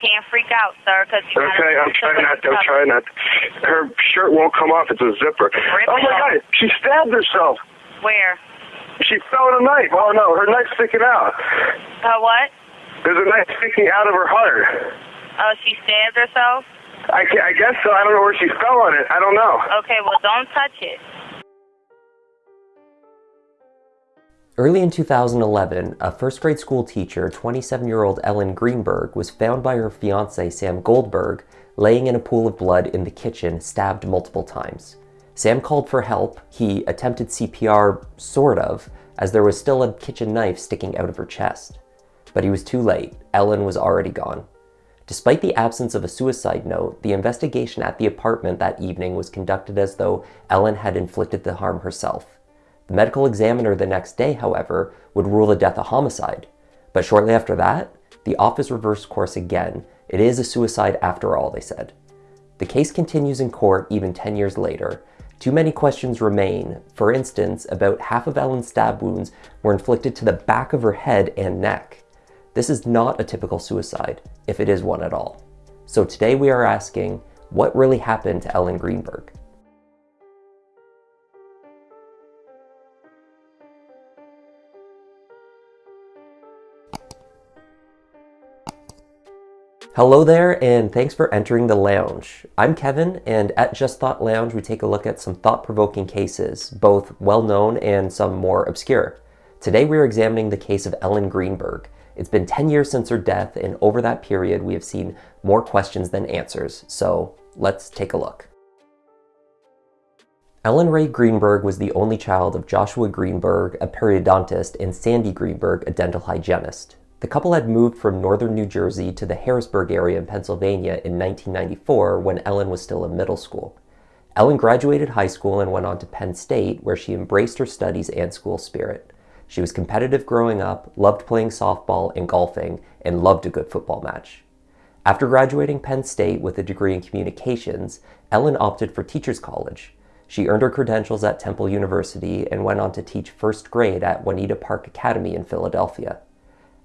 Can't freak out, sir, because Okay, I'm trying not to. I'm trying not. To. Her shirt won't come off. It's a zipper. Rip oh my off. god, she stabbed herself. Where? She fell on a knife. Oh no, her knife's sticking out. Uh, what? There's a knife sticking out of her heart. Oh, she stabbed herself? I, I guess so. I don't know where she fell on it. I don't know. Okay, well, don't touch it. Early in 2011, a first grade school teacher, 27 year old Ellen Greenberg, was found by her fiance Sam Goldberg laying in a pool of blood in the kitchen, stabbed multiple times. Sam called for help. He attempted CPR, sort of, as there was still a kitchen knife sticking out of her chest. But he was too late. Ellen was already gone. Despite the absence of a suicide note, the investigation at the apartment that evening was conducted as though Ellen had inflicted the harm herself. The medical examiner the next day, however, would rule the death a homicide. But shortly after that, the office reversed course again. It is a suicide after all, they said. The case continues in court even 10 years later. Too many questions remain. For instance, about half of Ellen's stab wounds were inflicted to the back of her head and neck. This is not a typical suicide, if it is one at all. So today we are asking, what really happened to Ellen Greenberg? Hello there, and thanks for entering the lounge. I'm Kevin, and at Just Thought Lounge, we take a look at some thought provoking cases, both well known and some more obscure. Today, we're examining the case of Ellen Greenberg. It's been 10 years since her death, and over that period, we have seen more questions than answers. So let's take a look. Ellen Rae Greenberg was the only child of Joshua Greenberg, a periodontist, and Sandee Greenberg, a dental hygienist. The couple had moved from northern New Jersey to the Harrisburg area in Pennsylvania in 1994 when Ellen was still in middle school. Ellen graduated high school and went on to Penn State, where she embraced her studies and school spirit. She was competitive growing up, loved playing softball and golfing, and loved a good football match. After graduating Penn State with a degree in communications, Ellen opted for Teachers College. She earned her credentials at Temple University and went on to teach first grade at Juniata Park Academy in Philadelphia.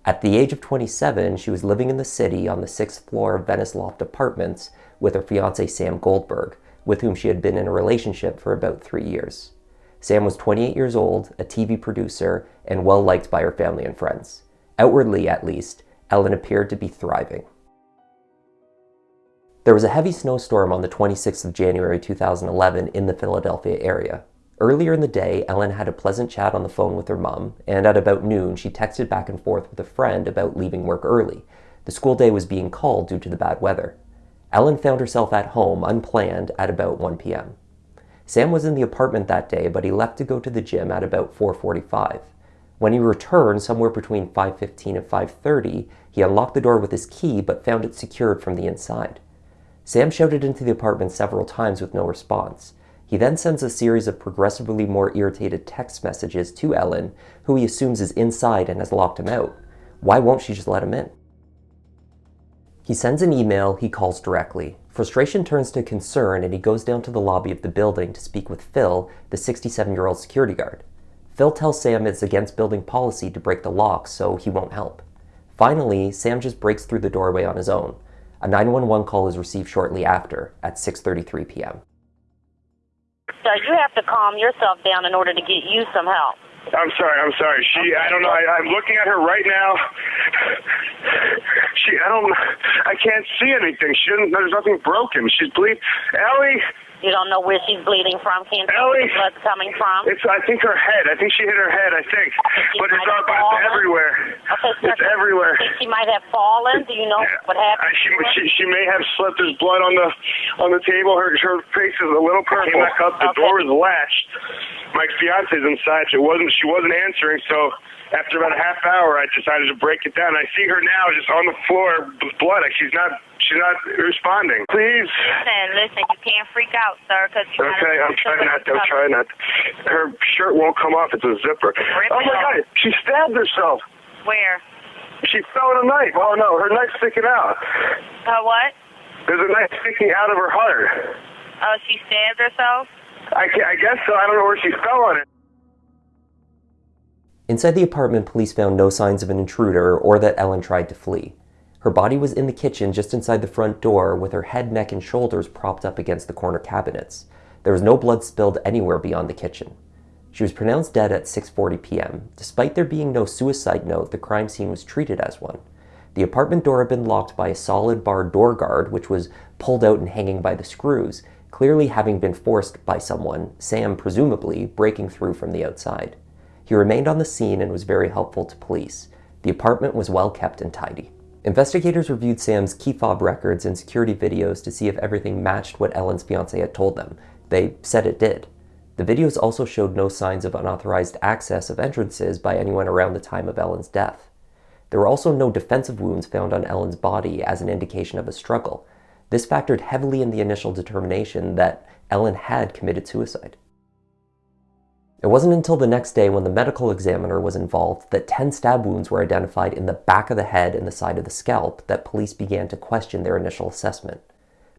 At the age of 27, she was living in the city on the sixth floor of Venice Loft Apartments with her fiance Sam Goldberg, with whom she had been in a relationship for about three years. Sam was 28 years old, a TV producer, and well liked by her family and friends. Outwardly, at least, Ellen appeared to be thriving. There was a heavy snowstorm on the 26th of January 2011 in the Philadelphia area. Earlier in the day, Ellen had a pleasant chat on the phone with her mom, and at about noon, she texted back and forth with a friend about leaving work early. The school day was being called due to the bad weather. Ellen found herself at home, unplanned, at about 1 p.m. Sam was in the apartment that day, but he left to go to the gym at about 4:45. When he returned, somewhere between 5:15 and 5:30, he unlocked the door with his key but found it secured from the inside. Sam shouted into the apartment several times with no response. He then sends a series of progressively more irritated text messages to Ellen, who he assumes is inside and has locked him out. Why won't she just let him in? He sends an email, he calls directly. Frustration turns to concern and he goes down to the lobby of the building to speak with Phil, the 67 year old security guard. Phil tells Sam it's against building policy to break the lock, so he won't help. Finally, Sam just breaks through the doorway on his own. A 911 call is received shortly after, at 6.33 p.m. So you have to calm yourself down in order to get you some help. I'm sorry. I'm sorry. She. I don't know. I, I'm looking at her right now. She. I don't. I can't see anything. She doesn't. There's nothing broken. She's bleeding. Ellie. You don't know where she's bleeding from, can't tell Ellie. where the blood's coming from. It's. I think her head. I think she hit her head. I think. She But it's, up, it's everywhere. Okay, so It's everywhere. Think she might have fallen. Do you know what happened? I, she, she she may have slipped. There's blood on the on the table. Her her face is a little purple. Came back up. The Okay. door was latched. My fiance's inside. She wasn't she wasn't answering. So after about a half hour, I decided to break it down. I see her now just on the floor with blood. Like she's not she's not responding. Please. Listen, listen, you can't freak out, sir, because you Okay, I'm trying not to. I'm trying not. Her shirt won't come off. It's a zipper. Rip Oh my off. god! She stabbed herself. Where? She fell on a knife. Oh no, her knife's sticking out. Uh, what? There's a knife sticking out of her heart. Oh, she stabbed herself? I, I guess so. I don't know where she fell on it. Inside the apartment, police found no signs of an intruder or that Ellen tried to flee. Her body was in the kitchen just inside the front door with her head, neck, and shoulders propped up against the corner cabinets. There was no blood spilled anywhere beyond the kitchen. She was pronounced dead at 6:40 p.m. Despite there being no suicide note, the crime scene was treated as one. The apartment door had been locked by a solid bar door guard, which was pulled out and hanging by the screws, clearly having been forced by someone, Sam presumably, breaking through from the outside. He remained on the scene and was very helpful to police. The apartment was well kept and tidy. Investigators reviewed Sam's key fob records and security videos to see if everything matched what Ellen's fiance had told them. They said it did. The videos also showed no signs of unauthorized access of entrances by anyone around the time of Ellen's death. There were also no defensive wounds found on Ellen's body as an indication of a struggle. This factored heavily in the initial determination that Ellen had committed suicide. It wasn't until the next day when the medical examiner was involved that 10 stab wounds were identified in the back of the head and the side of the scalp that police began to question their initial assessment.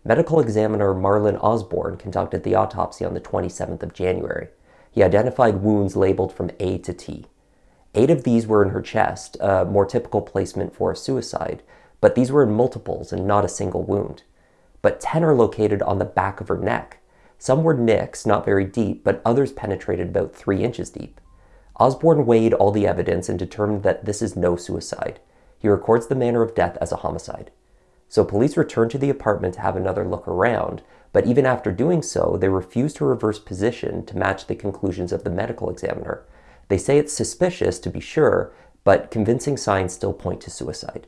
Medical examiner Marlon Osbourne conducted the autopsy on the 27th of January. He identified wounds labeled from A to T. Eight of these were in her chest, a more typical placement for a suicide, but these were in multiples and not a single wound. But 10 are located on the back of her neck. Some were nicks, not very deep, but others penetrated about 3 inches deep. Osbourne weighed all the evidence and determined that this is no suicide. He records the manner of death as a homicide. So police returned to the apartment to have another look around, but even after doing so, they refuse to reverse position to match the conclusions of the medical examiner. They say it's suspicious to be sure, but convincing signs still point to suicide.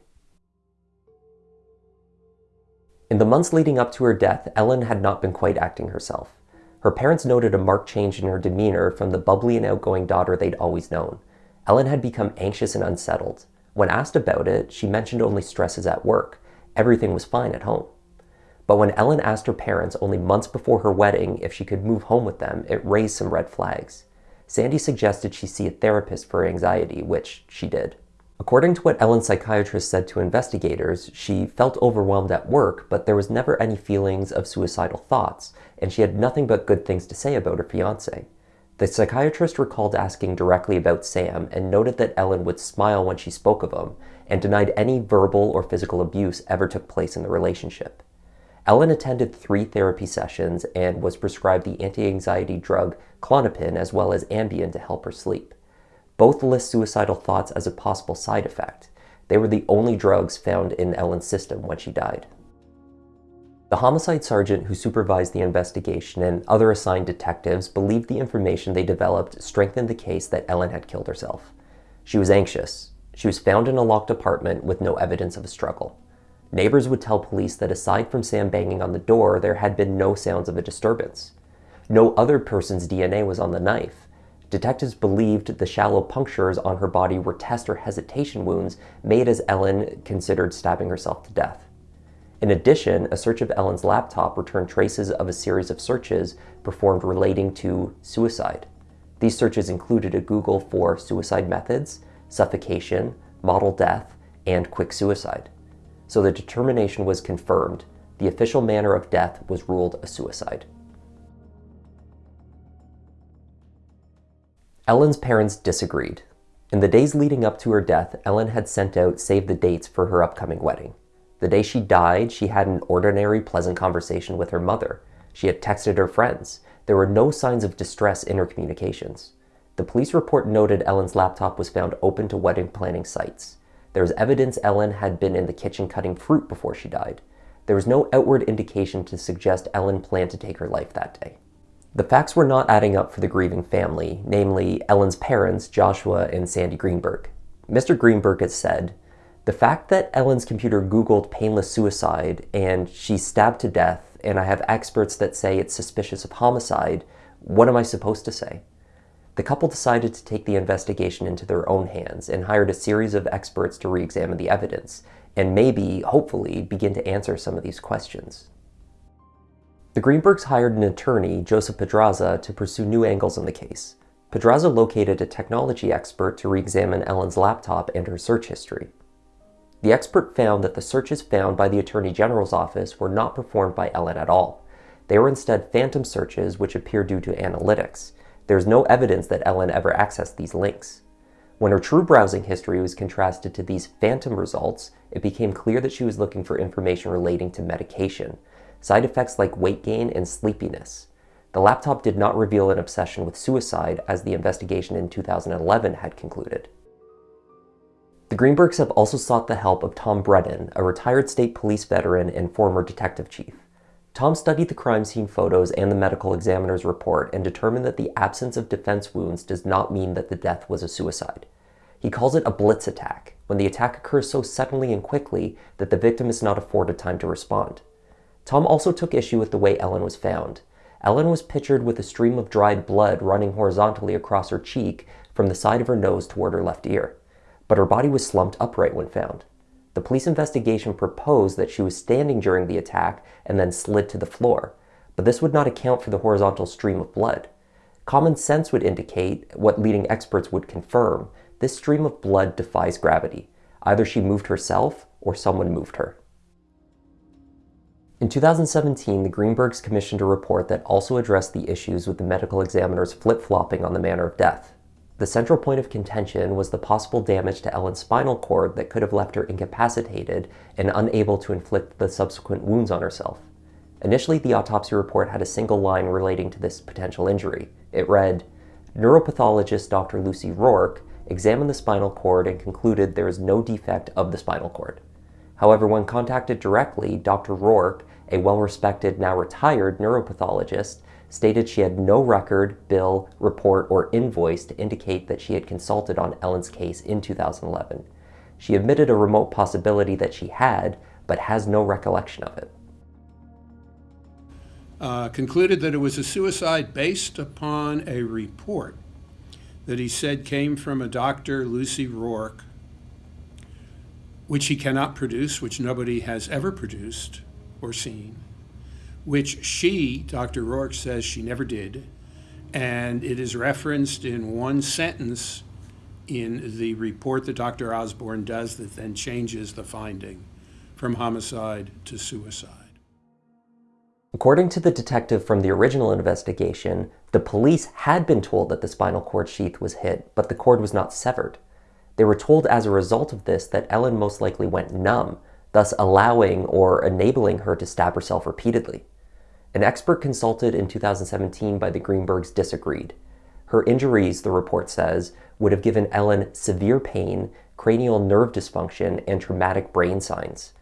In the months leading up to her death, Ellen had not been quite acting herself. Her parents noted a marked change in her demeanor from the bubbly and outgoing daughter they'd always known. Ellen had become anxious and unsettled. When asked about it, she mentioned only stresses at work, everything was fine at home. But when Ellen asked her parents only months before her wedding if she could move home with them, it raised some red flags. Sandee suggested she see a therapist for anxiety, which she did. According to what Ellen's psychiatrist said to investigators, she felt overwhelmed at work, but there was never any feelings of suicidal thoughts, and she had nothing but good things to say about her fiance. The psychiatrist recalled asking directly about Sam and noted that Ellen would smile when she spoke of him and denied any verbal or physical abuse ever took place in the relationship. Ellen attended three therapy sessions and was prescribed the anti-anxiety drug Klonopin as well as Ambien to help her sleep. Both list suicidal thoughts as a possible side effect. They were the only drugs found in Ellen's system when she died. The homicide sergeant who supervised the investigation and other assigned detectives believed the information they developed strengthened the case that Ellen had killed herself. She was anxious. She was found in a locked apartment with no evidence of a struggle. Neighbors would tell police that aside from Sam banging on the door, there had been no sounds of a disturbance. No other person's DNA was on the knife. Detectives believed the shallow punctures on her body were test or hesitation wounds made as Ellen considered stabbing herself to death. In addition, a search of Ellen's laptop returned traces of a series of searches performed relating to suicide. These searches included a Google for suicide methods, suffocation, model death, and quick suicide. So the determination was confirmed. The official manner of death was ruled a suicide. Ellen's parents disagreed. In the days leading up to her death, Ellen had sent out save the dates for her upcoming wedding. The day she died, she had an ordinary, pleasant conversation with her mother. She had texted her friends. There were no signs of distress in her communications. The police report noted Ellen's laptop was found open to wedding planning sites. There was evidence Ellen had been in the kitchen cutting fruit before she died. There was no outward indication to suggest Ellen planned to take her life that day. The facts were not adding up for the grieving family, namely Ellen's parents, Joshua and Sandee Greenberg. Mr. Greenberg had said, the fact that Ellen's computer Googled painless suicide and she's stabbed to death, and I have experts that say it's suspicious of homicide, what am I supposed to say? The couple decided to take the investigation into their own hands and hired a series of experts to re examine the evidence and maybe, hopefully, begin to answer some of these questions. The Greenbergs hired an attorney, Joseph Podraza, to pursue new angles in the case. Podraza located a technology expert to re examine Ellen's laptop and her search history. The expert found that the searches found by the Attorney General's office were not performed by Ellen at all. They were instead phantom searches which appear due to analytics. There is no evidence that Ellen ever accessed these links. When her true browsing history was contrasted to these phantom results, it became clear that she was looking for information relating to medication, side effects like weight gain and sleepiness. The laptop did not reveal an obsession with suicide, as the investigation in 2011 had concluded. The Greenbergs have also sought the help of Tom Brennan, a retired state police veteran and former detective chief. Tom studied the crime scene photos and the medical examiner's report and determined that the absence of defense wounds does not mean that the death was a suicide. He calls it a blitz attack, when the attack occurs so suddenly and quickly that the victim is not afforded time to respond. Tom also took issue with the way Ellen was found. Ellen was pictured with a stream of dried blood running horizontally across her cheek from the side of her nose toward her left ear but her body was slumped upright when found. The police investigation proposed that she was standing during the attack and then slid to the floor, but this would not account for the horizontal stream of blood. Common sense would indicate, what leading experts would confirm, this stream of blood defies gravity. Either she moved herself or someone moved her. In 2017, the Greenbergs commissioned a report that also addressed the issues with the medical examiner's flip-flopping on the manner of death. The central point of contention was the possible damage to Ellen's spinal cord that could have left her incapacitated and unable to inflict the subsequent wounds on herself. Initially, the autopsy report had a single line relating to this potential injury. It read, Neuropathologist Dr. Lucy Rorke examined the spinal cord and concluded there is no defect of the spinal cord. However, when contacted directly, Dr. Rorke, a well-respected, now retired neuropathologist, stated she had no record, bill, report, or invoice to indicate that she had consulted on Ellen's case in 2011. She admitted a remote possibility that she had, but has no recollection of it. Uh, concluded that it was a suicide based upon a report that he said came from a Dr. Lucy Rorke, which he cannot produce, which nobody has ever produced or seen which she, Dr. Rorke, says she never did. And it is referenced in one sentence in the report that Dr. Osbourne does that then changes the finding from homicide to suicide. According to the detective from the original investigation, the police had been told that the spinal cord sheath was hit, but the cord was not severed. They were told as a result of this that Ellen most likely went numb, thus allowing or enabling her to stab herself repeatedly. An expert consulted in 2017 by the Greenbergs disagreed. Her injuries, the report says, would have given Ellen severe pain, cranial nerve dysfunction, and traumatic brain signs.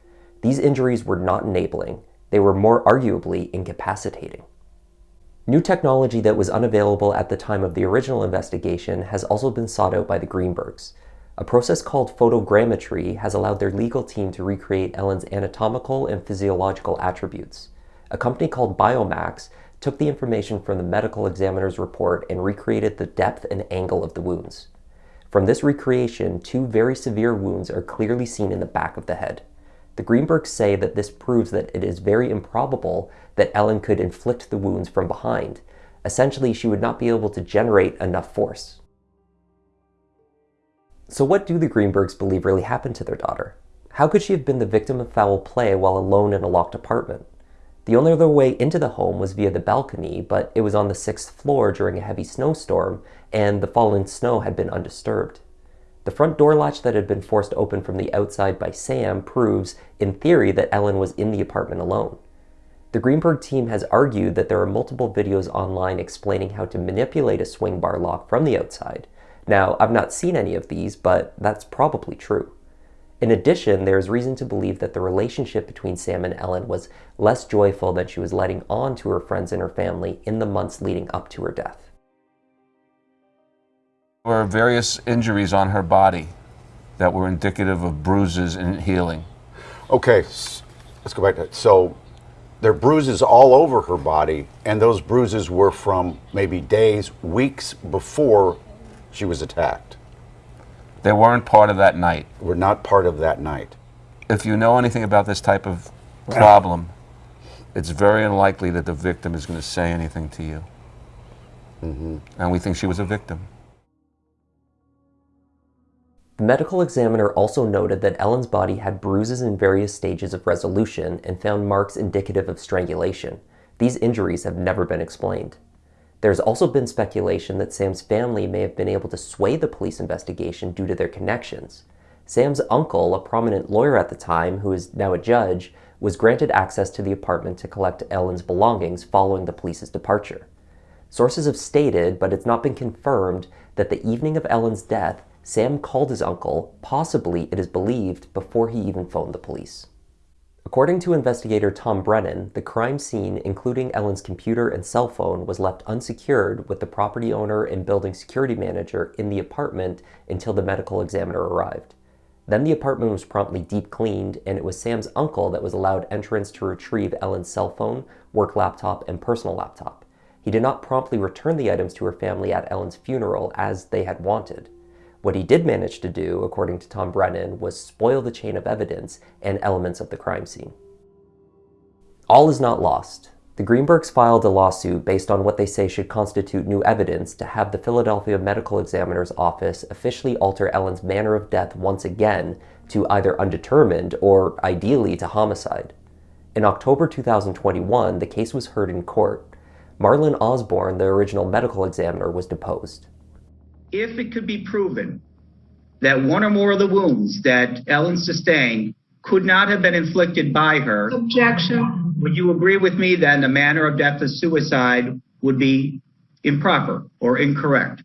These injuries were not enabling, they were more arguably incapacitating. New technology that was unavailable at the time of the original investigation has also been sought out by the Greenbergs. A process called photogrammetry has allowed their legal team to recreate Ellen's anatomical and physiological attributes a company called Biomax took the information from the medical examiner's report and recreated the depth and angle of the wounds. From this recreation, two very severe wounds are clearly seen in the back of the head. The Greenbergs say that this proves that it is very improbable that Ellen could inflict the wounds from behind. Essentially, she would not be able to generate enough force. So what do the Greenbergs believe really happened to their daughter? How could she have been the victim of foul play while alone in a locked apartment? The only other way into the home was via the balcony, but it was on the sixth floor during a heavy snowstorm, and the fallen snow had been undisturbed. The front door latch that had been forced open from the outside by Sam proves, in theory, that Ellen was in the apartment alone. The Greenberg team has argued that there are multiple videos online explaining how to manipulate a swing bar lock from the outside. Now, I've not seen any of these, but that's probably true. In addition, there is reason to believe that the relationship between Sam and Ellen was less joyful than she was letting on to her friends and her family in the months leading up to her death. There were various injuries on her body that were indicative of bruises and healing. Okay, let's go back to that. So there are bruises all over her body, and those bruises were from maybe days, weeks before she was attacked. They weren't part of that night. Were not part of that night. If you know anything about this type of problem, it's very unlikely that the victim is going to say anything to you. Mm -hmm. And we think she was a victim. The medical examiner also noted that Ellen's body had bruises in various stages of resolution and found marks indicative of strangulation. These injuries have never been explained. There's also been speculation that Sam's family may have been able to sway the police investigation due to their connections. Sam's uncle, a prominent lawyer at the time who is now a judge, was granted access to the apartment to collect Ellen's belongings following the police's departure. Sources have stated, but it's not been confirmed, that the evening of Ellen's death, Sam called his uncle, possibly, it is believed, before he even phoned the police. According to investigator Tom Brennan, the crime scene, including Ellen's computer and cell phone, was left unsecured with the property owner and building security manager in the apartment until the medical examiner arrived. Then the apartment was promptly deep cleaned, and it was Sam's uncle that was allowed entrance to retrieve Ellen's cell phone, work laptop, and personal laptop. He did not promptly return the items to her family at Ellen's funeral as they had wanted. What he did manage to do, according to Tom Brennan, was spoil the chain of evidence and elements of the crime scene. All is not lost. The Greenbergs filed a lawsuit based on what they say should constitute new evidence to have the Philadelphia Medical Examiner's Office officially alter Ellen's manner of death once again to either undetermined or, ideally, to homicide. In October 2021, the case was heard in court. Marlon Osbourne, the original medical examiner, was deposed if it could be proven that one or more of the wounds that Ellen sustained could not have been inflicted by her. Objection. Would you agree with me that the manner of death of suicide would be improper or incorrect?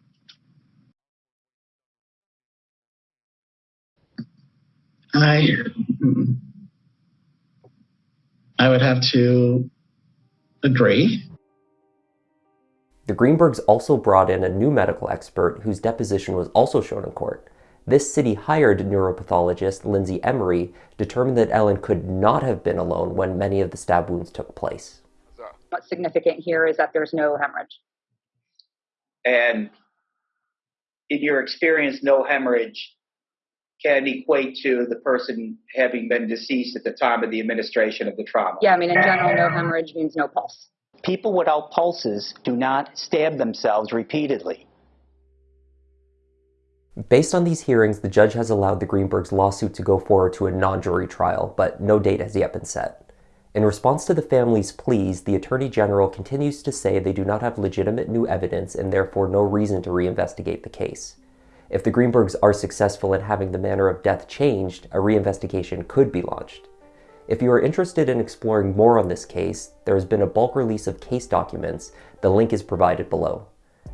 I I would have to agree. The Greenbergs also brought in a new medical expert whose deposition was also shown in court. This city hired neuropathologist Lindsay Emery determined that Ellen could not have been alone when many of the stab wounds took place. What's significant here is that there's no hemorrhage. And in your experience, no hemorrhage can equate to the person having been deceased at the time of the administration of the trauma. Yeah, I mean, in general, no hemorrhage means no pulse. People without pulses do not stab themselves repeatedly. Based on these hearings, the judge has allowed the Greenbergs' lawsuit to go forward to a non-jury trial, but no date has yet been set. In response to the family's pleas, the Attorney General continues to say they do not have legitimate new evidence and therefore no reason to reinvestigate the case. If the Greenbergs are successful in having the manner of death changed, a reinvestigation could be launched. If you are interested in exploring more on this case, there has been a bulk release of case documents. The link is provided below.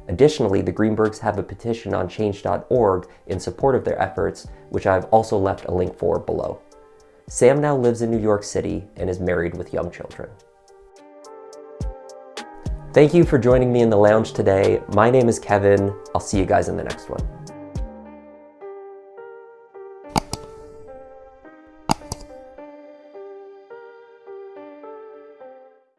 Additionally, the Greenbergs have a petition on change.org in support of their efforts, which I've also left a link for below. Sam now lives in New York City and is married with young children. Thank you for joining me in the lounge today. My name is Kevin. I'll see you guys in the next one.